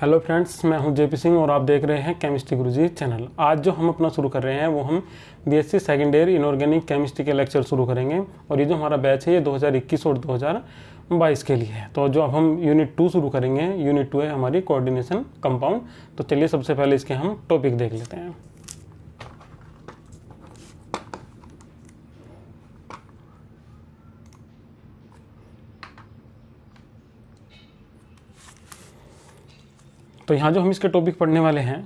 Hello friends, मैं हूँ JP Singh और आप देख रहे हैं केमिस्ट्री गुरुजी चैनल। आज जो हम अपना शुरू कर रहे हैं, वो हम BSc second year inorganic chemistry के लेक्चर शुरू करेंगे। और ये जो हमारा बैच है, ये 2021 और 2022 के लिए है। तो जो अब हम यूनिट टू शुरू करेंगे, यूनिट टू है हमारी कोऑर्डिनेशन कंपाउंड। तो चलिए सबसे पहले इसके हम टॉपिक देख लेते हैं। तो यहाँ जो हम इसके टॉपिक पढ़ने वाले हैं,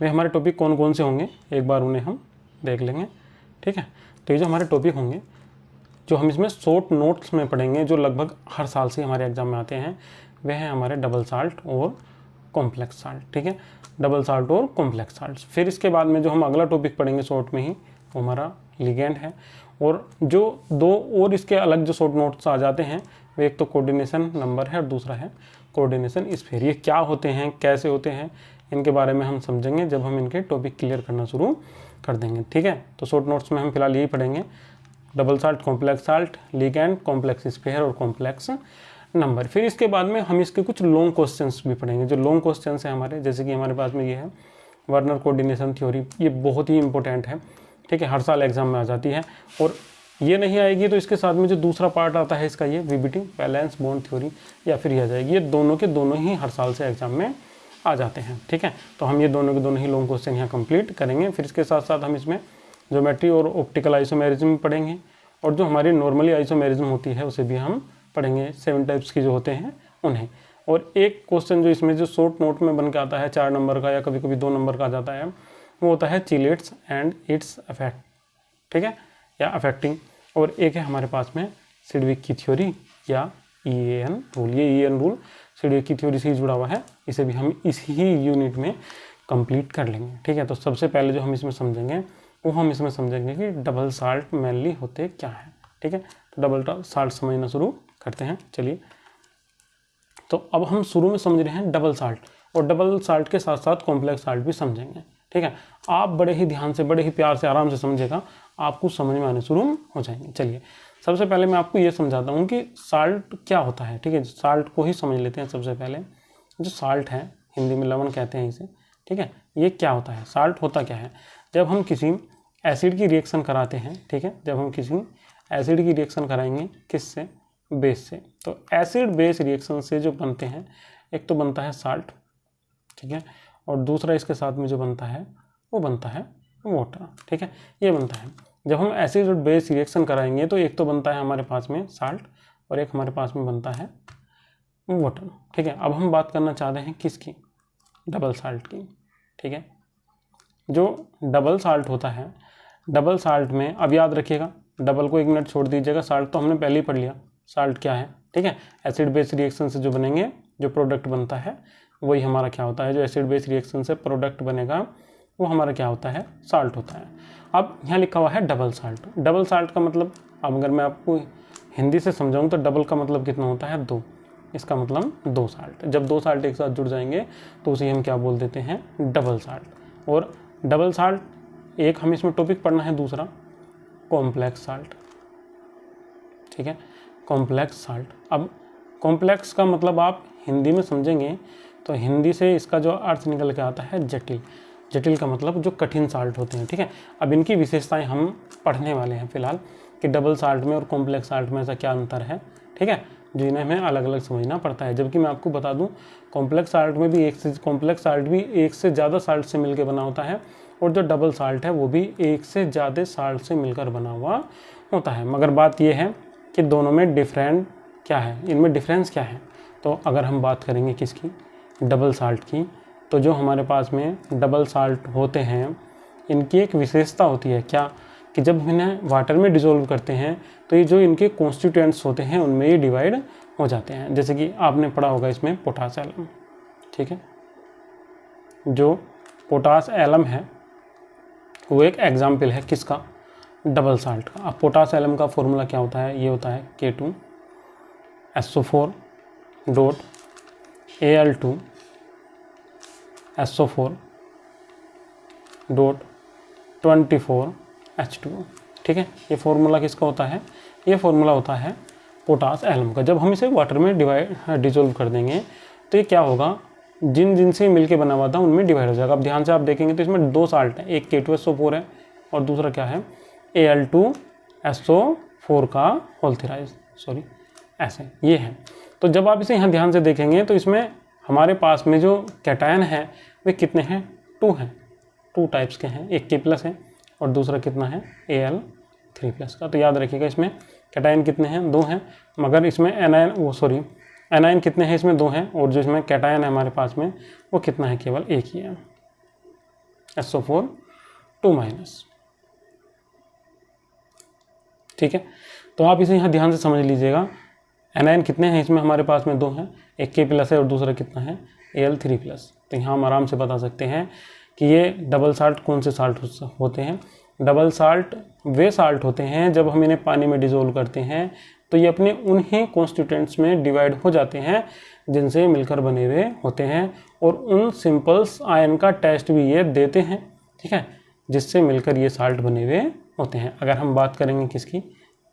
वे हमारे टॉपिक कौन कौन से होंगे? एक बार उन्हें हम देख लेंगे, ठीक है? तो ये जो हमारे टॉपिक होंगे, जो हम इसमें शॉर्ट नोट्स में पढ़ेंगे, जो लगभग हर साल से हमारे एग्ज़ाम में आते हैं वह है हमारे डबल साल्ट और कॉम्प्लेक्स साल्ट ठीक है? डबल साल्ट और कॉम्प्लेक्स साल्ट फिर इसके बाद में जो हम अगला टॉपिक पढ़ेंगे शॉर्ट में ही, वो हमारा लिगेंड है। और जो दो और इसके अलग जो शॉर्ट नोट्स आ जाते हैं वो एक तो कोऑर्डिनेशन नंबर है और दूसरा है कोऑर्डिनेशन स्फीयर ये क्या होते हैं, कैसे होते हैं, इनके बारे में हम समझेंगे जब हम इनके टॉपिक क्लियर करना शुरू कर देंगे, ठीक है? तो शॉर्ट नोट्स में हम फ़िलहाल यही पढ़ेंगे। Double salt complex salt ligand complex sphere और कॉम्प्लेक्स नंबर फिर इसके बाद में हम इसके कुछ लॉन्ग क्वेश्चंस भी पढ़ेंगे। जो लॉन्ग क्वेश्चंस हैं हमारे, जैसे कि हमारे पास में ये है वर्नर कोऑर्डिनेशन थ्योरी ये बहुत ही इंपॉर्टेंट है, ठीक है? हर साल एग्ज़ाम में आ जाती है और ये नहीं आएगी तो इसके साथ में जो दूसरा पार्ट आता है इसका ये वीबीटी बैलेंस बॉन्ड थ्योरी या फिर यह आ जाएगी। ये दोनों के दोनों ही हर साल से एग्ज़ाम में आ जाते हैं, ठीक है? तो हम ये दोनों के दोनों ही लॉन्ग क्वेश्चन यहाँ कंप्लीट करेंगे। फिर इसके साथ साथ हम इसमें ज्योमेट्री और ऑप्टिकल आइसोमेरिज्म पढ़ेंगे, और जो हमारी नॉर्मली आइसोमेरिज्म होती है, उसे भी हम पढ़ेंगे। सेवन टाइप्स की जो होते हैं, उन्हें। और एक क्वेश्चन जो इसमें जो शॉर्ट नोट में बन के आता है, चार नंबर का या कभी कभी दो नंबर का आ जाता है, वो होता है चिलेट्स एंड इट्स अफेक्ट ठीक है? या अफेक्टिंग और एक है हमारे पास में सिडविक की थ्योरी या ई एन रूल ये ई एन रूल सिडविक की थ्योरी से ही जुड़ा हुआ है। इसे भी हम इसी ही यूनिट में कंप्लीट कर लेंगे। ठीक है तो सबसे पहले जो हम इसमें समझेंगे, वो हम इसमें समझेंगे कि डबल साल्ट मेनली होते क्या है। ठीक है तो डबल साल्ट समझना शुरू करते हैं। चलिए तो अब हम शुरू में समझ रहे हैं डबल साल्ट और डबल साल्ट के साथ साथ कॉम्प्लेक्स साल्ट भी समझेंगे। ठीक है? आप बड़े ही ध्यान से, बड़े ही प्यार से, आराम से समझेगा आपको समझ में आने शुरू हो जाएँगे। चलिए, सबसे पहले मैं आपको ये समझाता हूँ कि साल्ट क्या होता है, ठीक है? साल्ट को ही समझ लेते हैं सबसे पहले। जो साल्ट है, हिंदी में लवण कहते हैं इसे, ठीक है? ये क्या होता है? साल्ट होता क्या है? जब हम किसी एसिड की रिएक्शन कराते हैं, ठीक है? जब हम किसी एसिड की रिएक्शन कराएँगे किस से बेस से। तो एसिड बेस रिएक्शन से जो बनते हैं, एक तो बनता है साल्ट ठीक है? और दूसरा इसके साथ में जो बनता है, वो बनता है वाटर ठीक है? ये बनता है। जब हम एसिड और बेस रिएक्शन कराएँगे तो एक तो बनता है हमारे पास में साल्ट और एक हमारे पास में बनता है वाटर ठीक है? अब हम बात करना चाह रहे हैं किसकी? डबल साल्ट की, ठीक है? जो डबल साल्ट होता है डबल साल्ट में, अब याद रखिएगा डबल को एक मिनट छोड़ दीजिएगा साल्ट तो हमने पहले ही पढ़ लिया साल्ट क्या है, ठीक है? एसिड बेस रिएक्शन से जो बनेंगे, जो प्रोडक्ट बनता है वही हमारा क्या होता है, जो एसिड बेस रिएक्शन से प्रोडक्ट बनेगा, वो हमारा क्या होता है साल्ट होता है। अब यहाँ लिखा हुआ है डबल साल्ट डबल साल्ट का मतलब अब अगर मैं आपको हिंदी से समझाऊँ तो डबल का मतलब कितना होता है, दो। इसका मतलब दो साल्ट जब दो साल्ट एक साथ जुड़ जाएँगे तो उसे हम क्या बोल देते हैं डबल साल्ट और डबल साल्ट एक हम इसमें टॉपिक पढ़ना है, दूसरा कॉम्प्लेक्स साल्ट ठीक है? कॉम्प्लेक्स साल्ट अब कॉम्प्लेक्स का मतलब आप हिंदी में समझेंगे तो हिंदी से इसका जो अर्थ निकल के आता है जटिल। जटिल का मतलब जो कठिन साल्ट होते हैं, ठीक है? अब इनकी विशेषताएँ हम पढ़ने वाले हैं फ़िलहाल कि डबल साल्ट में और कॉम्प्लेक्स साल्ट में ऐसा क्या अंतर है, ठीक है? जो इन्हें हमें अलग अलग समझना पड़ता है। जबकि मैं आपको बता दूँ कॉम्प्लेक्स साल्ट में भी एक से कॉम्प्लेक्स साल्ट भी एक से ज़्यादा साल्ट से मिलकर बना होता है और जो डबल साल्ट है वो भी एक से ज़्यादा साल्ट से मिलकर बना हुआ होता है। मगर बात यह है कि दोनों में डिफरेंट क्या है? इनमें डिफरेंस क्या है? तो अगर हम बात करेंगे किसकी डबल साल्ट की। तो जो हमारे पास में डबल साल्ट होते हैं, इनकी एक विशेषता होती है क्या? कि जब इन्हें वाटर में डिज़ोल्व करते हैं तो ये जो इनके कॉन्स्टिट्यूएंट्स होते हैं, उनमें ये डिवाइड हो जाते हैं। जैसे कि आपने पढ़ा होगा इसमें पोटास एलम ठीक है? जो पोटास एलम है, वो एक एग्ज़ाम्पल है किसका? डबल साल्ट का। अब पोटास एलम का फॉर्मूला क्या होता है? ये होता है K two S O four dot A L two S O four dot twenty four H two ठीक है? ये फॉर्मूला किसका होता है? ये फॉर्मूला होता है पोटास एलम का। जब हम इसे वाटर में डिवाइड डिजोल्व कर देंगे तो ये क्या होगा? जिन जिन से मिलके बना हुआ था, उनमें डिवाइड हो जाएगा। अब ध्यान से आप देखेंगे तो इसमें दो साल्ट है, एक के टू एस ओ फोर है, और दूसरा क्या है? A L two S O four का होल्थिराइज सॉरी ऐसे, ये है। तो जब आप इसे यहाँ ध्यान से देखेंगे तो इसमें हमारे पास में जो कैटायन है, वे कितने हैं? टू हैं। टू टाइप्स के हैं। एक के प्लस है और दूसरा कितना है? ए एल थ्री प्लस का। तो याद रखिएगा इसमें कैटायन कितने हैं? दो हैं। मगर इसमें एनायन वो सॉरी एनायन कितने हैं इसमें? दो हैं। और जो इसमें कैटायन है हमारे पास में, वो कितना है? केवल एक ही है। S O four two minus ठीक है? तो आप इसे यहाँ ध्यान से समझ लीजिएगा। एनायन कितने हैं? इसमें हमारे पास में दो हैं। एक के प्लस है और दूसरा कितना है? ए एल थ्री प्लस तो यहाँ हम आराम से बता सकते हैं कि ये डबल साल्ट कौन से साल्ट होते हैं? डबल साल्ट वे साल्ट होते हैं जब हम इन्हें पानी में डिजोल्व करते हैं तो ये अपने उन्हीं कॉन्स्टिट्यूंट्स में डिवाइड हो जाते हैं जिनसे मिलकर बने हुए होते हैं और उन सिंपल्स आयन का टेस्ट भी ये देते हैं, ठीक है? जिससे मिलकर ये साल्ट बने हुए होते हैं। अगर हम बात करेंगे किसकी?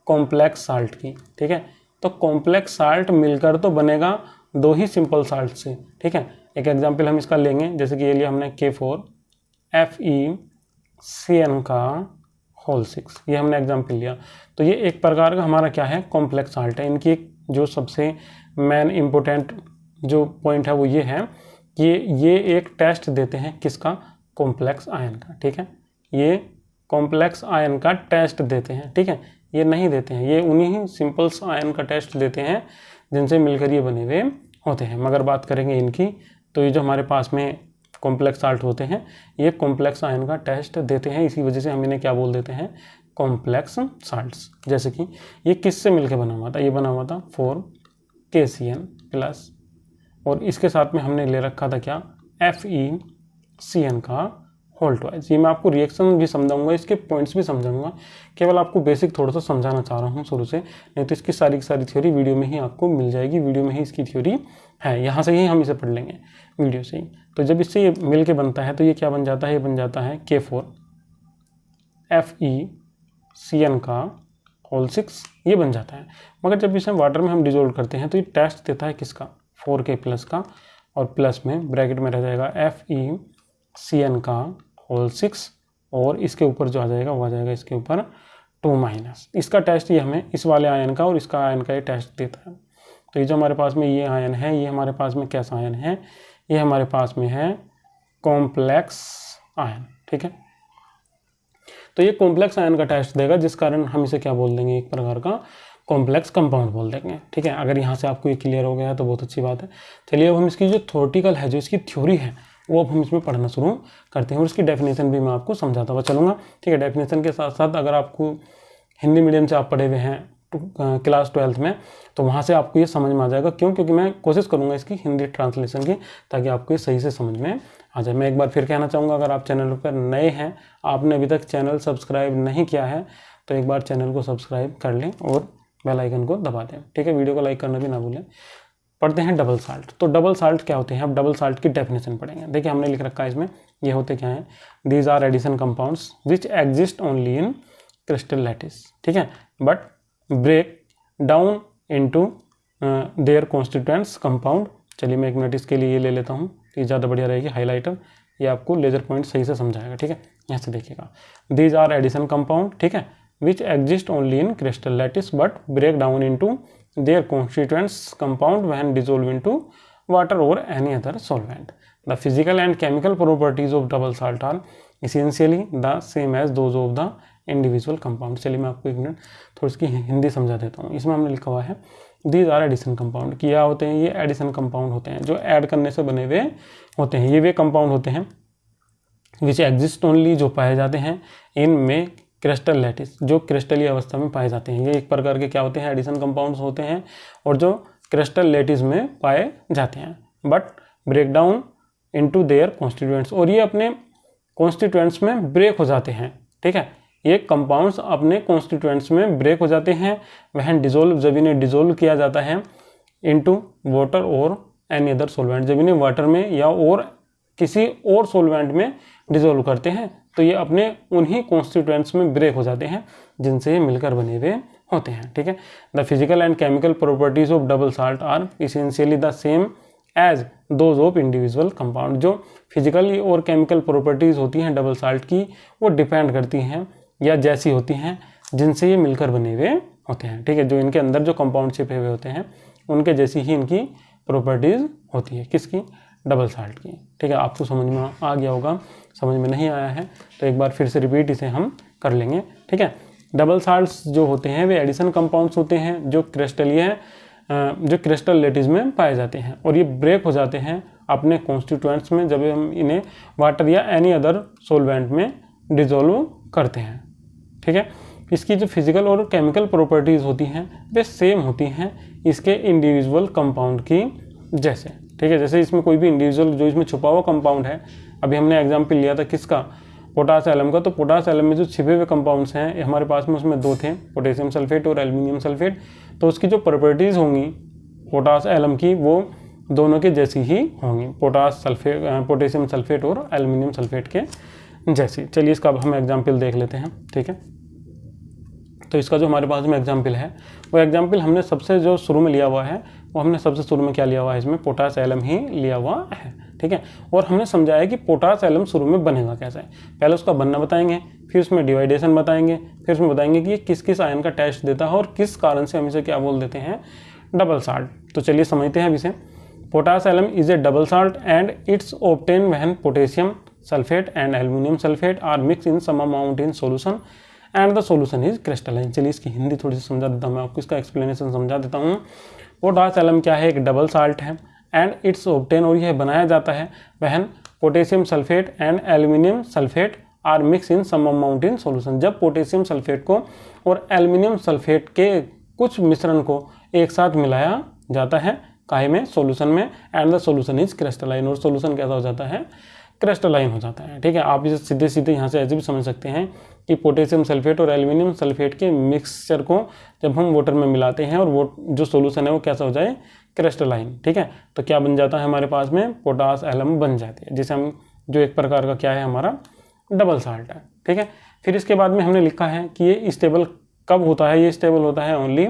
कॉम्प्लेक्स साल्ट की, ठीक है? तो कॉम्प्लेक्स साल्ट मिलकर तो बनेगा दो ही सिंपल साल्ट से, ठीक है? एक एग्ज़ाम्पल हम इसका लेंगे, जैसे कि ये लिया हमने K four F E C N का होल सिक्स ये हमने एग्ज़ाम्पल लिया। तो ये एक प्रकार का हमारा क्या है? कॉम्प्लेक्स साल्ट है। इनकी एक जो सबसे मेन इम्पोर्टेंट जो पॉइंट है वो ये है कि ये एक टेस्ट देते हैं किसका? कॉम्प्लेक्स आयन का, ठीक है? ये कॉम्प्लेक्स आयन का टेस्ट देते हैं, ठीक है? ये नहीं देते हैं। ये उन्हीं सिंपल्स आयन का टेस्ट देते हैं, जिनसे मिलकर ये बने हुए होते हैं। मगर बात करेंगे इनकी तो ये जो हमारे पास में कॉम्प्लेक्स साल्ट होते हैं, ये कॉम्प्लेक्स आयन का टेस्ट देते हैं। इसी वजह से हम इन्हें क्या बोल देते हैं? कॉम्प्लेक्स साल्ट्स जैसे कि ये किससे मिलकर बना हुआ था? ये बना हुआ था फोर के सी एन प्लस और इसके साथ में हमने ले रखा था क्या? एफ़ ई सी एन का होल्ट वाइज ये मैं आपको रिएक्शन भी समझाऊँगा, इसके पॉइंट्स भी समझाऊँगा। केवल आपको बेसिक थोड़ा सा समझाना चाह रहा हूँ शुरू से, नहीं तो इसकी सारी की सारी थ्योरी वीडियो में ही आपको मिल जाएगी वीडियो में ही इसकी थ्योरी है। यहाँ से ही हम इसे पढ़ लेंगे वीडियो से ही। तो जब इससे ये मिल के बनता है तो ये क्या बन जाता है? ये बन जाता है K four F E C N का होल सिक्स ये बन जाता है। मगर जब इसे वाटर में हम डिजोल्व करते हैं तो ये टेस्ट देता है किसका? फोर के प्लस का, और प्लस में ब्रैकेट में रह जाएगा एफ़ ई सी एन का होल सिक्स और इसके ऊपर जो आ जाएगा, वो आ जाएगा इसके ऊपर टू माइनस इसका टेस्ट ये हमें इस वाले आयन का और इसका आयन का ये टेस्ट देता है। तो ये जो हमारे पास में ये आयन है, ये हमारे पास में कैसा आयन है? ये हमारे पास में है कॉम्प्लेक्स आयन ठीक है? तो ये कॉम्प्लेक्स आयन का टेस्ट देगा, जिस कारण हम इसे क्या बोल देंगे? एक प्रकार का कॉम्प्लेक्स कंपाउंड बोल देंगे, ठीक है? अगर यहाँ से आपको ये क्लियर हो गया तो बहुत अच्छी बात है। चलिए अब हम इसकी जो थोटिकल है, जो इसकी थ्योरी है वो हम इसमें पढ़ना शुरू करते हैं और उसकी डेफिनेशन भी मैं आपको समझाता हुआ चलूँगा। ठीक है डेफिनेशन के साथ साथ अगर आपको हिंदी मीडियम से आप पढ़े हुए हैं क्लास ट्वेल्थ में तो वहाँ से आपको ये समझ में आ जाएगा। क्यों? क्योंकि मैं कोशिश करूँगा इसकी हिंदी ट्रांसलेशन की, ताकि आपको ये सही से समझ में आ जाए। मैं एक बार फिर कहना चाहूँगा, अगर आप चैनल पर नए हैं, आपने अभी तक चैनल सब्सक्राइब नहीं किया है तो एक बार चैनल को सब्सक्राइब कर लें और बेल आइकन को दबा दें। ठीक है वीडियो को लाइक करना भी ना भूलें। पढ़ते हैं डबल साल्ट तो डबल साल्ट क्या होते हैं? अब डबल साल्ट की डेफिनेशन पढ़ेंगे। देखिए, हमने लिख रखा है इसमें, ये होते क्या हैं? These are addition compounds which exist only in crystal lattice ठीक है? But break down into their constituents compound चलिए, मैं एक मिनट इसके लिए ये ले लेता हूँ ये ज़्यादा बढ़िया रहेगी हाईलाइटर ये आपको लेजर पॉइंट सही से समझाएगा। ठीक है? यहाँ से देखिएगा। दीज आर एडिशन कंपाउंड ठीक है? Which exist only in crystal lattice but break down into their constituents compound when dissolved into water or any other solvent. The physical and chemical properties of double salt are essentially the same as those of the individual compound चलिए मैं आपको एक minute थोड़ी इसकी हिंदी समझा देता हूँ इसमें हमने लिखा हुआ है दीज आर एडिशन कंपाउंड क्या होते हैं ये एडिशन कंपाउंड होते हैं जो ऐड करने से बने हुए होते हैं ये वे कंपाउंड होते हैं विच एग्जिस्ट ओनली जो पाए जाते हैं इन में क्रिस्टल लैटिस, जो क्रिस्टलीय अवस्था में पाए जाते हैं। ये एक प्रकार के क्या होते हैं? एडिशन कंपाउंड्स होते हैं और जो क्रिस्टल लैटिस में पाए जाते हैं। But break down into their constituents और ये अपने कॉन्स्टिट्यूएंट्स में ब्रेक हो जाते हैं, ठीक है? ये कंपाउंड्स अपने कॉन्स्टिट्यूएंट्स में ब्रेक हो जाते हैं। वह डिजोल्व जब इन्हें डिजोल्व किया जाता है इनटू वाटर और एनी अदर सोलवेंट जब इन्हें वाटर में या और किसी और सोलवेंट में डिजोल्व करते हैं तो ये अपने उन्हीं कॉन्स्टिट्यूएंट्स में ब्रेक हो जाते हैं, जिनसे ये मिलकर बने हुए होते हैं, ठीक है? The physical and chemical properties of double salt are essentially the same as those of individual compound जो फ़िज़िकल और केमिकल प्रॉपर्टीज़ होती हैं डबल साल्ट की, वो डिपेंड करती हैं या जैसी होती हैं, जिनसे ये मिलकर बने हुए होते हैं, ठीक है? जो इनके अंदर जो कंपाउंड छिपे हुए होते हैं, उनके जैसी ही इनकी प्रॉपर्टीज़ होती है। किसकी? डबल साल्ट की। ठीक है, आपको समझ में आ गया होगा, समझ में नहीं आया है तो एक बार फिर से रिपीट इसे हम कर लेंगे। ठीक है डबल साल्ट्स जो होते हैं, वे एडिशन कंपाउंड्स होते हैं, जो क्रिस्टलीय जो क्रिस्टल लेटिस में पाए जाते हैं, और ये ब्रेक हो जाते हैं अपने कॉन्स्टिट्यूएंट्स में जब हम इन्हें वाटर या एनी अदर सोलवेंट में डिजोल्व करते हैं। ठीक है, इसकी जो फ़िज़िकल और केमिकल प्रॉपर्टीज़ होती हैं, वे सेम होती हैं इसके इंडिविजुअल कंपाउंड की जैसे। ठीक है, जैसे इसमें कोई भी इंडिविजुअल जो इसमें छुपा हुआ कंपाउंड है, अभी हमने एग्ज़ाम्पल लिया था किसका? पोटास एलम का। तो पोटास एलम में जो छिपे हुए कंपाउंड्स हैं हमारे पास में उसमें दो थे पोटेशियम सल्फेट और एल्यूमिनियम सल्फेट तो उसकी जो प्रॉपर्टीज़ होंगी पोटास एलम की, वो दोनों के जैसी ही होंगी। पोटास सल्फेट पोटेशियम सल्फेट और एल्यूमिनियम सल्फेट के जैसी। चलिए इसका अब हम एग्ज़ाम्पल देख लेते हैं, ठीक है? तो इसका जो हमारे पास में एग्ज़ाम्पल है, वो एग्ज़ाम्पल हमने सबसे जो शुरू में लिया हुआ है वो हमने सबसे शुरू में क्या लिया हुआ है इसमें? पोटास एलम ही लिया हुआ है, ठीक है? और हमने समझाया कि पोटास एलम शुरू में बनेगा कैसे? पहले उसका बनना बताएँगे, फिर उसमें डिवाइडेशन बताएँगे, फिर उसमें बताएँगे कि ये किस किस आयन का टेस्ट देता है और किस कारण से हम इसे क्या बोल देते हैं? डबल साल्ट तो चलिए समझते हैं अब इसे। Potash alum is a double salt and it's obtained when potassium sulphate and aluminium sulphate are mix in some amount in solution and the solution is crystalline चलिए इसकी हिंदी थोड़ी सी समझा देता हूँ, मैं आपको इसका एक्सप्लेनेशन समझा देता हूँ। पोटास एलम क्या है? एक डबल साल्ट है एंड इट्स ऑप्टेन और यह बनाया जाता है। When potassium sulphate and aluminium sulphate are mix in some amount in solution जब पोटेशियम सल्फेट को और एल्यूमिनियम सल्फेट के कुछ मिश्रण को एक साथ मिलाया जाता है, काहे में? सोल्यूशन में and the solution is crystalline और सोल्यूशन कैसा हो जाता है? क्रिस्टलाइन हो जाता है। ठीक है, आप इसे सीधे सीधे यहाँ से ऐसे भी समझ सकते हैं कि पोटेशियम सल्फेट और एल्यूमिनियम सल्फेट के मिक्सचर को जब हम वाटर में मिलाते हैं और वो जो सोल्यूशन है वो कैसा हो जाए? क्रिस्टलाइन ठीक है? तो क्या बन जाता है हमारे पास में? पोटास एलम बन जाती है, जिसे हम जो एक प्रकार का क्या है हमारा? डबल साल्ट है, ठीक है? फिर इसके बाद में हमने लिखा है कि ये स्टेबल कब होता है? ये स्टेबल होता है ओनली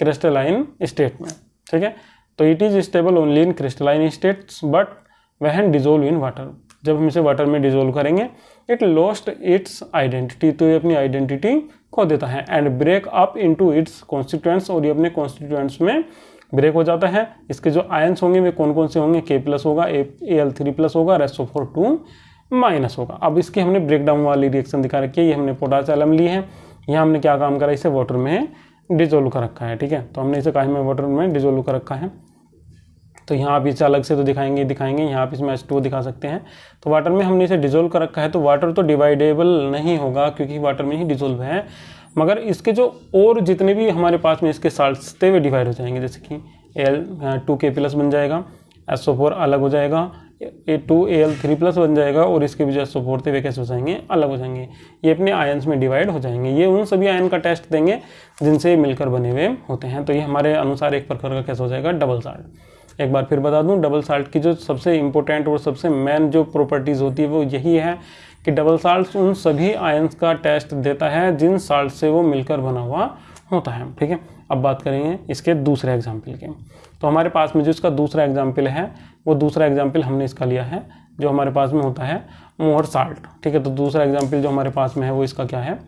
क्रिस्टलाइन स्टेट में, ठीक है? तो it is stable only in crystalline states but when dissolve in water जब हम इसे वाटर में डिजोल्व करेंगे इट लॉस्ट इट्स आइडेंटिटी तो ये अपनी आइडेंटिटी खो देता है। And break up into its constituents और ये अपने कॉन्स्टिट्यूएंट्स में ब्रेक हो जाता है। इसके जो आयंस होंगे, वे कौन कौन से होंगे? के प्लस होगा ए एल थ्री प्लस होगा रेसो फोर टू माइनस होगा। अब इसकी हमने ब्रेक डाउन वाली रिएक्शन दिखा रखी है। ये हमने पोटास एलम ली है। यहाँ हमने क्या काम करा? इसे वाटर में डिजोल्व कर रखा है, ठीक है? तो हमने इसे कहा में वाटर में डिजोल्व कर रखा है। तो यहाँ आप इसे अलग से तो दिखाएँगे दिखाएँगे, यहाँ आप इसमें एच टू दिखा सकते हैं। तो वाटर में हमने इसे डिजोल्व कर रखा है तो वाटर तो डिवाइडेबल नहीं होगा, क्योंकि वाटर में ही डिजोल्व है। मगर इसके जो और जितने भी हमारे पास में इसके साल्ट्स थे, वे डिवाइड हो जाएँगे। जैसे कि एल टू के प्लस बन जाएगा एस ओ फोर अलग हो जाएगा A two A L three plus बन जाएगा, और इसके भी जो एस ओ फोर थे, वे कैसे हो जाएँगे? अलग हो जाएँगे। ये अपने आयन्स में डिवाइड हो जाएँगे। ये उन सभी आयन का टेस्ट देंगे, जिनसे मिलकर बने हुए होते हैं। तो ये हमारे अनुसार एक प्रकार का कैसे हो जाएगा? डबल साल्ट एक बार फिर बता दूँ डबल साल्ट की जो सबसे इंपॉर्टेंट और सबसे मेन जो प्रॉपर्टीज़ होती है, वो यही है कि डबल साल्ट उन सभी आयंस का टेस्ट देता है जिन साल्ट से वो मिलकर बना हुआ होता है। ठीक है? अब बात करेंगे इसके दूसरे एग्ज़ाम्पल के। तो हमारे पास में जो इसका दूसरा एग्ज़ाम्पल है, वो दूसरा एग्ज़ाम्पल हमने इसका लिया है, जो हमारे पास में होता है मोहर साल्ट ठीक है? तो दूसरा एग्ज़ाम्पल जो हमारे पास में है, वो इसका क्या है?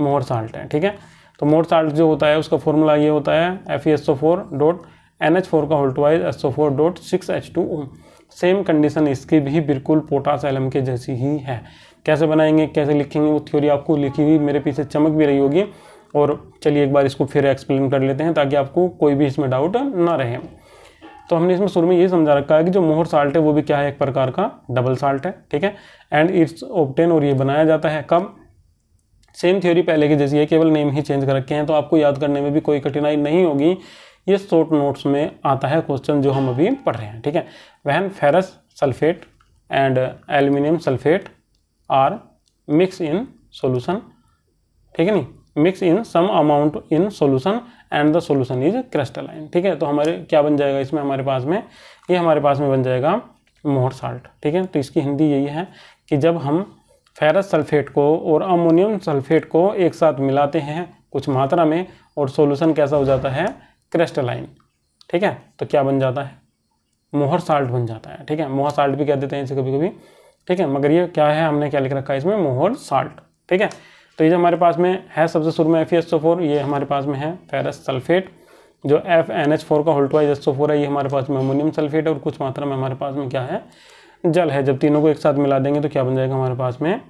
मोहर साल्ट है। ठीक है? तो मोहर साल्ट जो होता है, उसका फॉर्मूला ये होता है F E S O four dot N H four का whole twice S O four dot six H two O. Same condition इसकी भी बिल्कुल पोटास एलम के जैसी ही है। कैसे बनाएँगे, कैसे लिखेंगे, वो थ्योरी आपको लिखी हुई मेरे पीछे चमक भी रही होगी। और चलिए एक बार इसको फिर एक्सप्लेन कर लेते हैं ताकि आपको कोई भी इसमें डाउट ना रहे। तो हमने इसमें शुरू में ये समझा रखा है कि जो मोहर साल्ट है, वो भी क्या है? एक प्रकार का डबल साल्ट है, ठीक है? एंड इट्स ऑप्टेन और ये बनाया जाता है कब? सेम थ्योरी पहले की जैसी है, केवल नेम ही चेंज कर रखे हैं। तो आपको याद करने में भी कोई कठिनाई नहीं होगी। ये शॉर्ट नोट्स में आता है क्वेश्चन जो हम अभी पढ़ रहे हैं, ठीक है? When ferrous sulphate and aluminium sulphate are mix in solution ठीक है नहीं? Mix in some amount in solution and the solution is crystalline ठीक है? तो हमारे क्या बन जाएगा इसमें हमारे पास में? ये हमारे पास में बन जाएगा मोहर साल्ट ठीक है? तो इसकी हिंदी यही है कि जब हम फेरस सल्फेट को और अमोनियम सल्फेट को एक साथ मिलाते हैं कुछ मात्रा में और सोल्यूशन कैसा हो जाता है? क्रिस्टलाइन ठीक है? तो क्या बन जाता है? मोहर साल्ट बन जाता है, ठीक है? मोहर साल्ट भी कह देते हैं इसे कभी कभी ठीक है? मगर ये क्या है? हमने क्या लिख रखा है इसमें? मोहर साल्ट ठीक है? तो ये हमारे पास में है सबसे शुरू में एफ़ ये हमारे पास में है फेरस सल्फेट जो एफ़ एन एच फोर का होल्टवाइज एस फोर है, ये हमारे पास में अमोनियम सल्फेट और कुछ मात्रा में हमारे पास में क्या है? जल है। जब तीनों को एक साथ मिला देंगे तो क्या बन जाएगा हमारे पास में?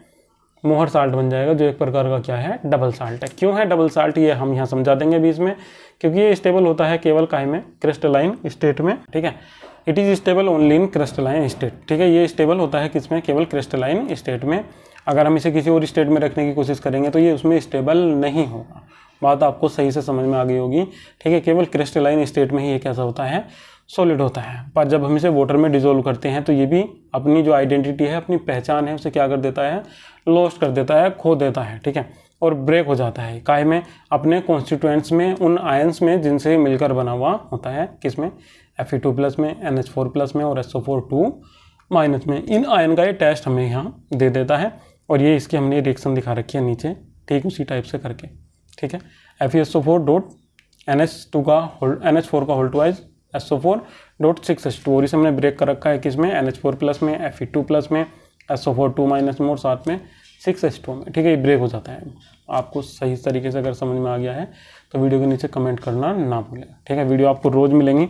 मोहर साल्ट बन जाएगा, जो एक प्रकार का क्या है? डबल साल्ट है। क्यों है डबल साल्ट ये हम यहाँ समझा देंगे बीच में क्योंकि ये स्टेबल होता है केवल काहे में? क्रिस्टलाइन स्टेट में, ठीक है? It is stable only in crystalline state ठीक है? ये स्टेबल होता है किसमें? केवल क्रिस्टलाइन स्टेट में। अगर हम इसे किसी और स्टेट में रखने की कोशिश करेंगे तो ये उसमें स्टेबल नहीं होगा। बात आपको सही से समझ में आ गई होगी, ठीक है? केवल क्रिस्टलाइन स्टेट में ही ये कैसा होता है? सॉलिड होता है। पर जब हम इसे वाटर में डिजोल्व करते हैं तो ये भी अपनी जो आइडेंटिटी है, अपनी पहचान है, उसे क्या कर देता है? लॉस्ट कर देता है, खो देता है, ठीक है? और ब्रेक हो जाता है। काय में? अपने कॉन्स्टिट्यूएंट्स में, उन आयंस में जिनसे मिलकर बना हुआ होता है। किसमें एफ़ टू प्लस में एन एच फोर प्लस में और S O four two minus में। इन आयन का ये टेस्ट हमें यहाँ दे देता है। और ये इसकी हमने रिएक्शन दिखा रखी है नीचे। ठीक उसी टाइप से करके। ठीक है? F S O four dot N H two का होल्ड एन एच फोर का whole wise S O four dot six H two और इसे हमने ब्रेक कर रखा है किसमें एन एच फोर प्लस में एफ़ ई टू प्लस में S O four two minus में और साथ में सिक्स एच में। ठीक है, ये ब्रेक हो जाता है। आपको सही तरीके से अगर समझ में आ गया है तो वीडियो के नीचे कमेंट करना ना भूलें। ठीक है, वीडियो आपको रोज़ मिलेंगी।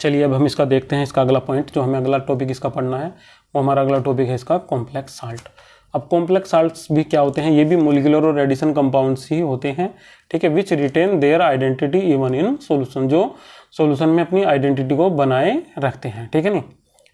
चलिए, अब हम इसका देखते हैं, इसका अगला पॉइंट जो हमें अगला टॉपिक इसका पढ़ना है, वो हमारा अगला टॉपिक है इसका कॉम्प्लेक्स साल्ट अब कॉम्प्लेक्स साल्ट्स भी क्या होते हैं? ये भी मोलिकुलर और एडिशन कंपाउंड्स ही होते हैं। ठीक है which retain their identity even in solution जो सोल्यूशन में अपनी आइडेंटिटी को बनाए रखते हैं। ठीक है नहीं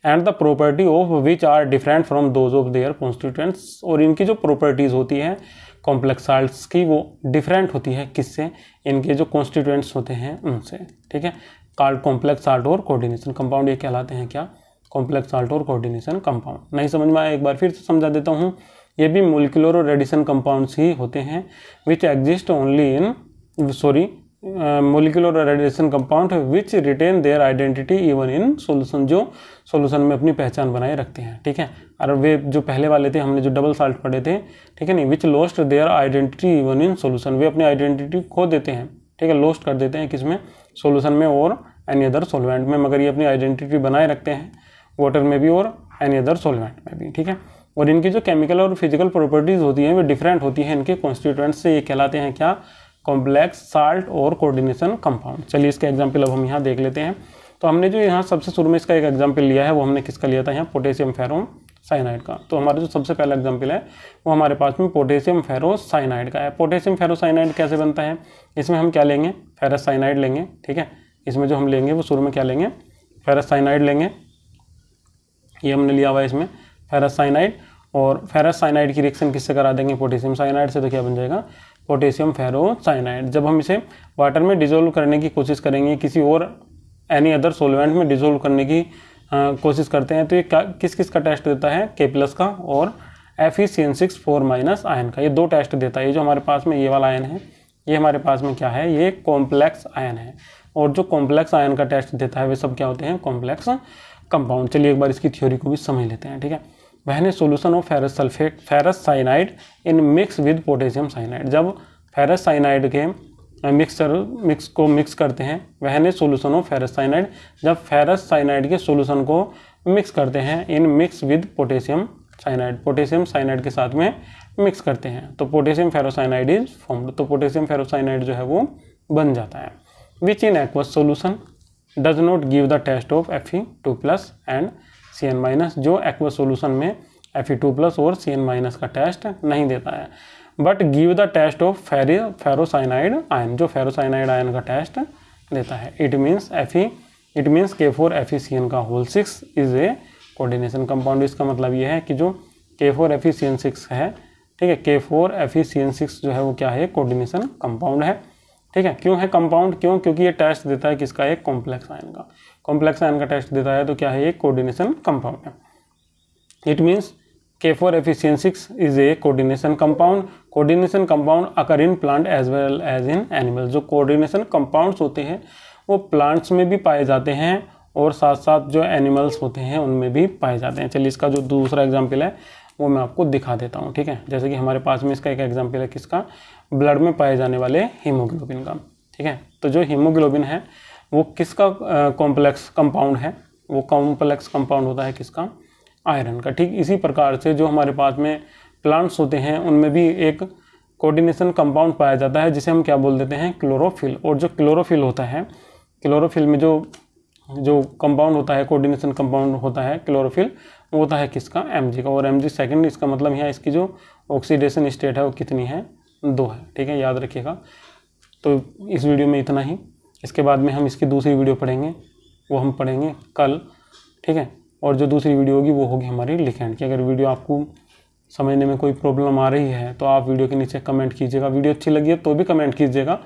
and the property of which are different from those of their constituents और इनकी जो प्रॉपर्टीज़ होती हैं कॉम्प्लेक्स साल्ट्स की, वो डिफरेंट होती है किससे? इनके जो कॉन्स्टिट्यूएंट्स होते हैं, उनसे, ठीक है? कार्ड कॉम्प्लेक्स साल्ट और कोऑर्डिनेशन कंपाउंड ये कहलाते हैं क्या? कॉम्प्लेक्स साल्ट और कोऑर्डिनेशन कंपाउंड नहीं समझ में आया? एक बार फिर से समझा देता हूँ। ये भी मोलिकुलर और रेडिशन कंपाउंड्स ही होते हैं which exist only in sorry molecular radiation compound which retain their identity even in solution जो सोल्यूशन में अपनी पहचान बनाए रखते हैं, ठीक है? और वे जो पहले वाले थे, हमने जो डबल साल्ट पढ़े थे, ठीक है नहीं? Which lost their identity even in solution वे अपनी आइडेंटिटी खो देते हैं, ठीक है? लॉस्ट कर देते हैं किसमें सोल्यूशन में और एनी अदर सोलवेंट में, मगर ये अपनी आइडेंटिटी बनाए रखते हैं वाटर में भी और एनी अदर सोलवेंट में भी, ठीक है? और इनकी जो केमिकल और फ़िज़िकल प्रॉपर्टीज़ होती हैं, वो डिफरेंट होती हैं, इनके कॉन्स्टिट्यूएंट से ये कहलाते हैं क्या? कॉम्प्लेक्स साल्ट और कोऑर्डिनेशन कंपाउंड चलिए इसका एग्ज़ाम्पल अब हम यहाँ देख लेते हैं। तो हमने जो यहाँ सबसे शुरू में इसका एक एग्ज़ाम्पल लिया है, वो हमने किसका लिया था? यहाँ पोटेशियम फेरोम साइनाइड का। तो हमारा जो सबसे पहला एग्ज़ाम्पल है, वो हमारे पास में पोटेशियम फेरोसाइनाइड का है। पोटेशियम फेरोसाइनाइड कैसे बनता है? इसमें हम क्या लेंगे? फेरस साइनाइड लेंगे, ठीक है? इसमें जो हम लेंगे, वो शुरू में क्या लेंगे? फेरस साइनाइड लेंगे। ये हमने लिया हुआ है इसमें फेरस साइनाइड और फेरस साइनाइड की रिएक्शन किससे करा देंगे? पोटेशियम साइनाइड से तो क्या बन जाएगा? Potassium ferrocyanide. जब हम इसे वाटर में डिजोल्व करने की कोशिश करेंगे किसी और एनी अदर सोलवेंट में डिजोल्व करने की आ, कोशिश करते हैं तो ये किस किस का टेस्ट देता है? के प्लस का और F E C N six four minus ion का। ये दो टेस्ट देता है। ये जो हमारे पास में ये वाला आयन है ये हमारे पास में क्या है? ये कॉम्प्लेक्स आयन है। और जो कॉम्प्लेक्स आयन का टेस्ट देता है वे सब क्या होते हैं? कॉम्प्लेक्स कंपाउंड चलिए एक बार इसकी थ्योरी को भी समझ लेते हैं ठीक है? When solution of ferrous sulphate ferrous cyanide in mix with potassium cyanide जब फेरस साइनाइड के मिक्सर मिक्स को मिक्स करते हैं when solution of ferrous cyanide जब फेरस साइनाइड के सोल्यूशन को मिक्स करते हैं in mix with potassium cyanide potassium cyanide के साथ में मिक्स करते हैं तो पोटेशियम फेरोसाइनाइड इज़ फॉर्म्ड तो पोटेशियम फेरोसाइनाइड जो है वो बन जाता है। Which in aqueous solution does not give the test of F E two plus and C N minus जो एक्वा सोल्यूशन में एफ़ ई टू प्लस और सी एन माइनस का टेस्ट नहीं देता है। But give the test of ferri ferrocyanide ion जो ferrocyanide ion का test देता है। It means F E it means K four F E C N का whole six is a coordination compound इसका मतलब ये है कि जो K four F E C N six है, ठीक है K four F E C N six जो है वो क्या है? कोऑर्डिनेशन कंपाउंड है। ठीक है, क्यों है कंपाउंड क्यों? क्योंकि ये टेस्ट देता है किसका? एक कॉम्प्लेक्स आयन का। कॉम्प्लेक्स आयन का टेस्ट देता है तो क्या है ये कोऑर्डिनेशन कंपाउंड है। It means K four F E C N six is a coordination compound coordination compound occur in plant as well as in animal जो कोऑर्डिनेशन कंपाउंड्स होते हैं, वो प्लांट्स में भी पाए जाते हैं और साथ साथ जो एनिमल्स होते हैं, उनमें भी पाए जाते हैं। चलिए इसका जो दूसरा एग्ज़ाम्पल है, वो मैं आपको दिखा देता हूँ, ठीक है? जैसे कि हमारे पास में इसका एक एग्ज़ाम्पल है किसका? ब्लड में पाए जाने वाले हीमोग्लोबिन का, ठीक है? तो जो हीमोग्लोबिन है वो किसका कॉम्प्लेक्स कंपाउंड है? वो कॉम्प्लेक्स कंपाउंड होता है किसका? आयरन का। ठीक इसी प्रकार से जो हमारे पास में प्लांट्स होते हैं, उनमें भी एक कोऑर्डिनेशन कंपाउंड पाया जाता है, जिसे हम क्या बोल देते हैं? क्लोरोफिल और जो क्लोरोफिल होता है क्लोरोफिल में जो जो कंपाउंड होता है कोऑर्डिनेशन कंपाउंड होता है क्लोरोफिल वो होता है किसका? एम का। और एम सेकेंड इसका मतलब यहाँ इसकी जो ऑक्सीडेशन स्टेट है, वो कितनी है? दो है। ठीक है, याद रखिएगा। तो इस वीडियो में इतना ही। इसके बाद में हम इसकी दूसरी वीडियो पढ़ेंगे, वो हम पढ़ेंगे कल, ठीक है? और जो दूसरी वीडियो होगी, वो होगी हमारी लिखेंड की। अगर वीडियो आपको समझने में कोई प्रॉब्लम आ रही है तो आप वीडियो के नीचे कमेंट कीजिएगा। वीडियो अच्छी लगी है तो भी कमेंट कीजिएगा,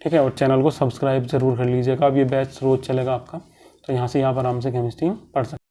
ठीक है? और चैनल को सब्सक्राइब ज़रूर कर लीजिएगा। अब ये बैच रोज़ चलेगा आपका तो यहाँ से पर आराम से केमिस्ट्री पढ़ सकते